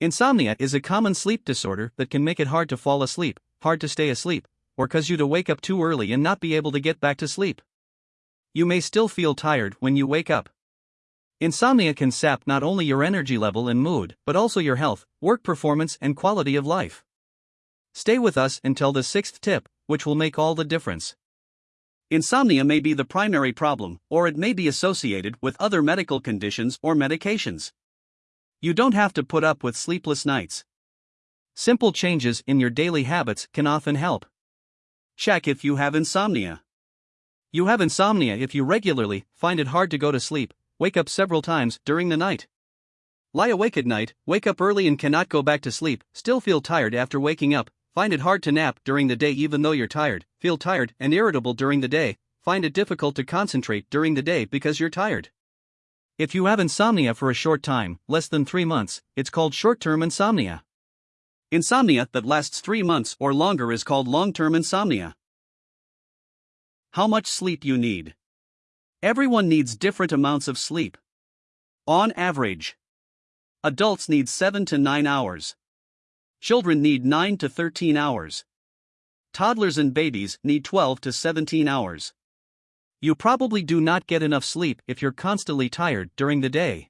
Insomnia is a common sleep disorder that can make it hard to fall asleep, hard to stay asleep, or cause you to wake up too early and not be able to get back to sleep. You may still feel tired when you wake up. Insomnia can sap not only your energy level and mood, but also your health, work performance, and quality of life. Stay with us until the sixth tip, which will make all the difference. Insomnia may be the primary problem, or it may be associated with other medical conditions or medications. You don't have to put up with sleepless nights. Simple changes in your daily habits can often help. Check if you have insomnia. You have insomnia if you regularly find it hard to go to sleep, wake up several times during the night. Lie awake at night, wake up early and cannot go back to sleep, still feel tired after waking up, find it hard to nap during the day even though you're tired, feel tired and irritable during the day, find it difficult to concentrate during the day because you're tired. If you have insomnia for a short time, less than three months, it's called short term insomnia. Insomnia that lasts three months or longer is called long term insomnia. How much sleep you need. Everyone needs different amounts of sleep. On average, adults need 7 to 9 hours. Children need 9 to 13 hours. Toddlers and babies need 12 to 17 hours. You probably do not get enough sleep if you're constantly tired during the day.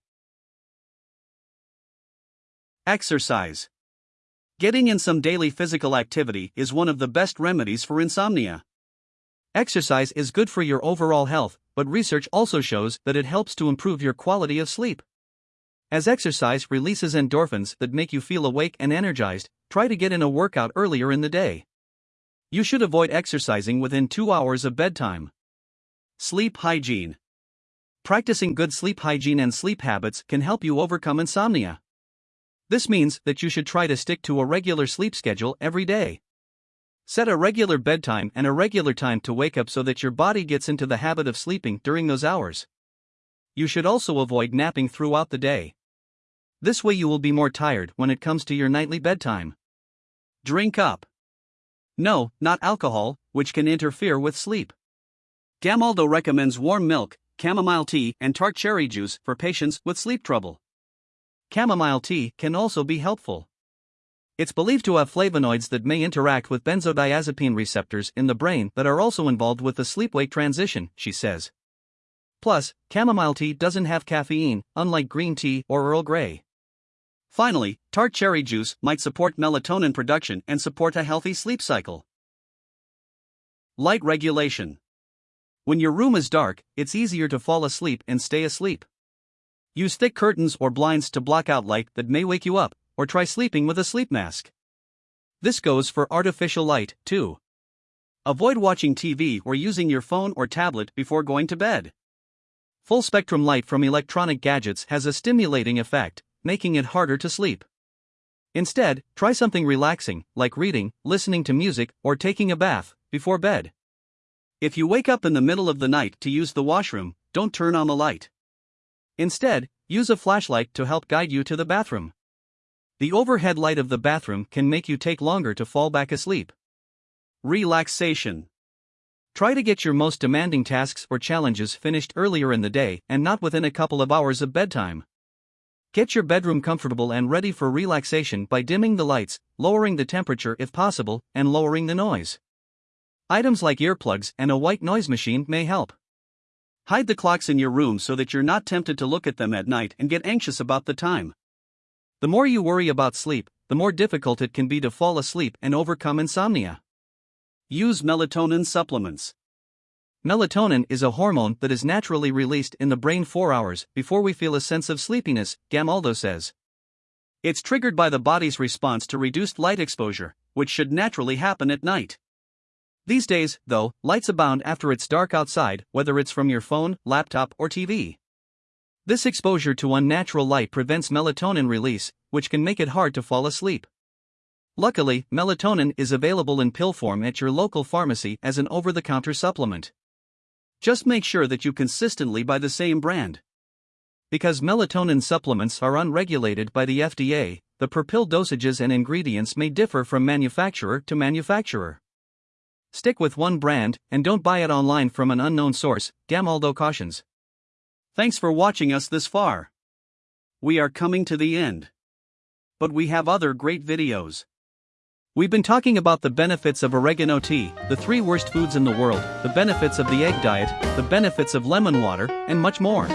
Exercise. Getting in some daily physical activity is one of the best remedies for insomnia. Exercise is good for your overall health, but research also shows that it helps to improve your quality of sleep. As exercise releases endorphins that make you feel awake and energized, try to get in a workout earlier in the day. You should avoid exercising within two hours of bedtime. Sleep hygiene. Practicing good sleep hygiene and sleep habits can help you overcome insomnia. This means that you should try to stick to a regular sleep schedule every day. Set a regular bedtime and a regular time to wake up so that your body gets into the habit of sleeping during those hours. You should also avoid napping throughout the day. This way, you will be more tired when it comes to your nightly bedtime. Drink up. No, not alcohol, which can interfere with sleep. Gamaldo recommends warm milk, chamomile tea, and tart cherry juice for patients with sleep trouble. Chamomile tea can also be helpful. It's believed to have flavonoids that may interact with benzodiazepine receptors in the brain that are also involved with the sleep wake transition, she says. Plus, chamomile tea doesn't have caffeine, unlike green tea or Earl Grey. Finally, tart cherry juice might support melatonin production and support a healthy sleep cycle. Light regulation. When your room is dark, it's easier to fall asleep and stay asleep. Use thick curtains or blinds to block out light that may wake you up, or try sleeping with a sleep mask. This goes for artificial light, too. Avoid watching TV or using your phone or tablet before going to bed. Full spectrum light from electronic gadgets has a stimulating effect, making it harder to sleep. Instead, try something relaxing, like reading, listening to music, or taking a bath, before bed. If you wake up in the middle of the night to use the washroom, don't turn on the light. Instead, use a flashlight to help guide you to the bathroom. The overhead light of the bathroom can make you take longer to fall back asleep. Relaxation. Try to get your most demanding tasks or challenges finished earlier in the day and not within a couple of hours of bedtime. Get your bedroom comfortable and ready for relaxation by dimming the lights, lowering the temperature if possible, and lowering the noise. Items like earplugs and a white noise machine may help. Hide the clocks in your room so that you're not tempted to look at them at night and get anxious about the time. The more you worry about sleep, the more difficult it can be to fall asleep and overcome insomnia. Use melatonin supplements. Melatonin is a hormone that is naturally released in the brain 4 hours before we feel a sense of sleepiness, Gamaldo says. It's triggered by the body's response to reduced light exposure, which should naturally happen at night. These days, though, lights abound after it's dark outside, whether it's from your phone, laptop, or TV. This exposure to unnatural light prevents melatonin release, which can make it hard to fall asleep. Luckily, melatonin is available in pill form at your local pharmacy as an over the counter supplement. Just make sure that you consistently buy the same brand. Because melatonin supplements are unregulated by the FDA, the per pill dosages and ingredients may differ from manufacturer to manufacturer. Stick with one brand and don't buy it online from an unknown source, Gamaldo cautions. Thanks for watching us this far. We are coming to the end. but we have other great videos. We've been talking about the benefits of oregano tea, the three worst foods in the world, the benefits of the egg diet, the benefits of lemon water, and much more.